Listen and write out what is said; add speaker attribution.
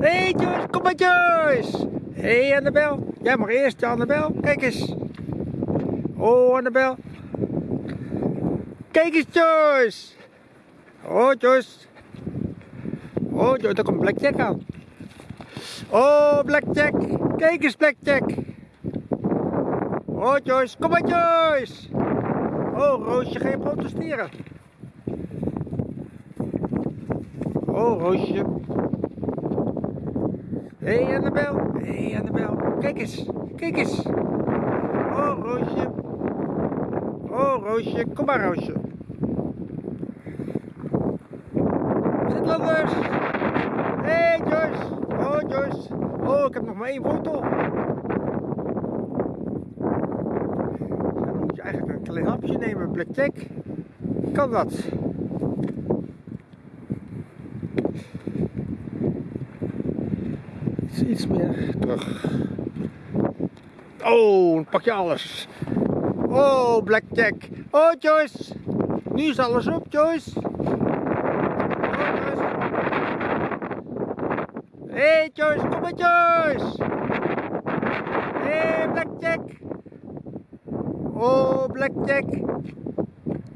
Speaker 1: Hé hey Joyce, kom maar Joyce. Hé hey Annabel, jij mag eerst Annabel. Kijk eens. Oh Annabel. Kijk eens Joyce. Oh Joyce. Oh Joyce, daar komt Blackjack aan. Oh Blackjack. Kijk eens Blackjack. Oh Joyce, kom maar Joyce. Oh Roosje, je protesteren? Oh Roosje. Hé hey, Annabel, hé hey, Annabel, kijk eens, kijk eens. Oh Roosje. Oh Roosje, kom maar Roosje. Zitlanders. Hé hey, Joyce. Oh Joyce. Oh, ik heb nog maar één foto. Dan moet je eigenlijk een klein hapje nemen, Blackjack. Kan dat? Iets, meer terug. Oh, dan pak je alles. Oh, Blackjack. Oh, Joyce. Nu is alles op, Joyce. Oh. Hé, hey, Joyce. Kom maar, Joyce. Hé, hey, Blackjack. Oh, Blackjack.